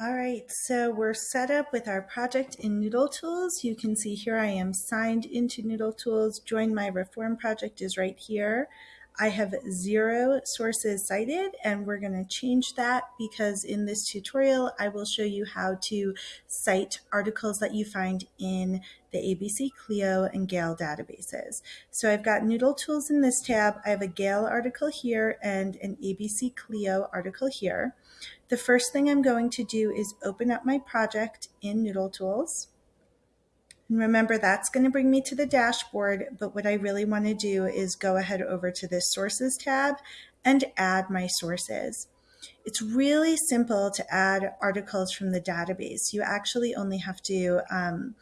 All right, so we're set up with our project in Noodle Tools. You can see here I am signed into Noodle Tools. Join My Reform project is right here. I have zero sources cited and we're going to change that because in this tutorial I will show you how to cite articles that you find in the ABC Clio and Gale databases. So I've got Noodle Tools in this tab. I have a Gale article here and an ABC Clio article here. The first thing I'm going to do is open up my project in Noodle Tools. And remember, that's going to bring me to the dashboard, but what I really want to do is go ahead over to this Sources tab and add my sources. It's really simple to add articles from the database. You actually only have to um,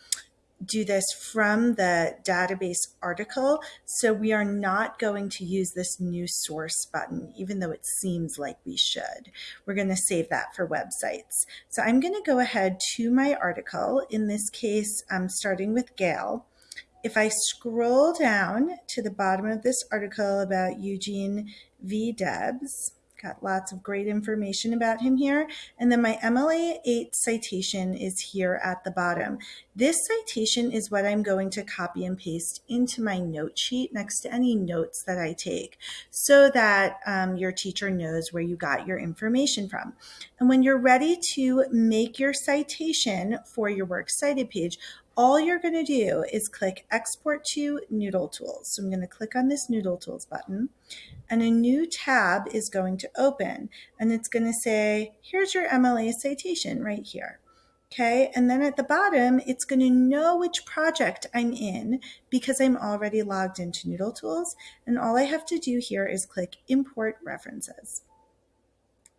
do this from the database article. So we are not going to use this new source button, even though it seems like we should. We're going to save that for websites. So I'm going to go ahead to my article. In this case, I'm starting with Gale. If I scroll down to the bottom of this article about Eugene V. Debs, Got lots of great information about him here. And then my MLA 8 citation is here at the bottom. This citation is what I'm going to copy and paste into my note sheet next to any notes that I take so that um, your teacher knows where you got your information from. And when you're ready to make your citation for your Works Cited page, all you're going to do is click Export to Noodle Tools. So I'm going to click on this Noodle Tools button and a new tab is going to open and it's going to say, here's your MLA citation right here. Okay, and then at the bottom, it's going to know which project I'm in because I'm already logged into Noodle Tools. And all I have to do here is click Import References.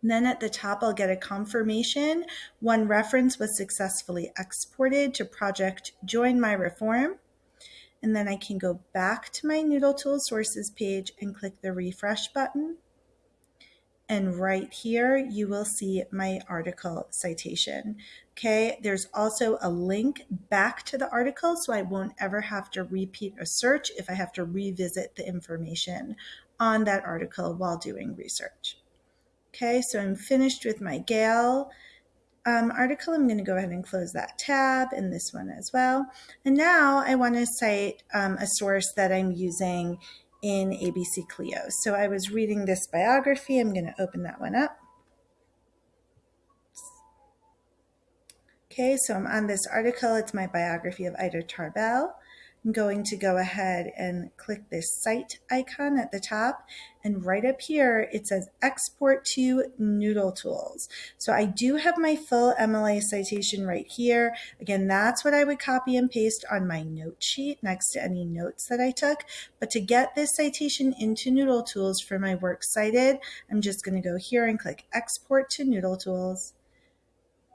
And then at the top, I'll get a confirmation. One reference was successfully exported to project Join My Reform and then I can go back to my Noodle Tools sources page and click the refresh button. And right here, you will see my article citation. Okay, there's also a link back to the article, so I won't ever have to repeat a search if I have to revisit the information on that article while doing research. Okay, so I'm finished with my Gale um, article. I'm going to go ahead and close that tab and this one as well. And now I want to cite um, a source that I'm using in ABC Clio. So I was reading this biography. I'm going to open that one up. Okay, so I'm on this article. It's my biography of Ida Tarbell. I'm going to go ahead and click this cite icon at the top. And right up here, it says export to Noodle Tools. So I do have my full MLA citation right here. Again, that's what I would copy and paste on my note sheet next to any notes that I took. But to get this citation into Noodle Tools for my works cited, I'm just going to go here and click export to Noodle Tools.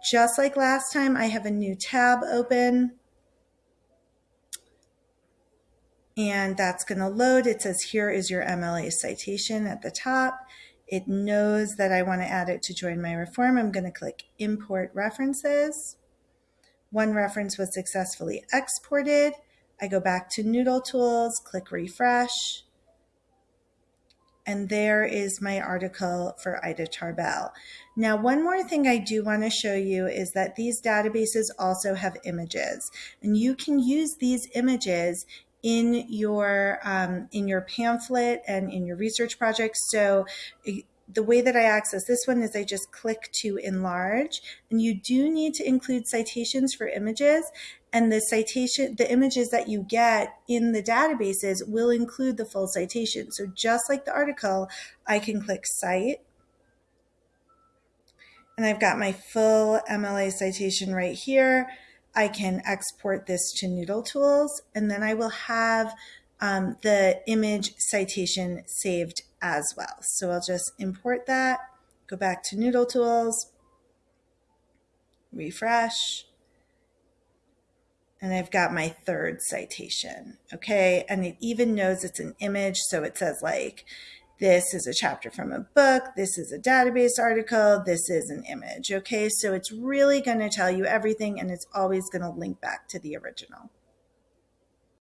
Just like last time, I have a new tab open. And that's going to load. It says here is your MLA citation at the top. It knows that I want to add it to join my reform. I'm going to click import references. One reference was successfully exported. I go back to Noodle Tools, click refresh. And there is my article for Ida Tarbell. Now, one more thing I do want to show you is that these databases also have images. And you can use these images in your um, in your pamphlet and in your research project. So the way that I access this one is I just click to enlarge and you do need to include citations for images and the citation the images that you get in the databases will include the full citation. So just like the article, I can click cite and I've got my full MLA citation right here. I can export this to Noodle Tools, and then I will have um, the image citation saved as well. So I'll just import that, go back to Noodle Tools, refresh, and I've got my third citation, okay? And it even knows it's an image, so it says like, this is a chapter from a book. This is a database article. This is an image. Okay, so it's really going to tell you everything and it's always going to link back to the original.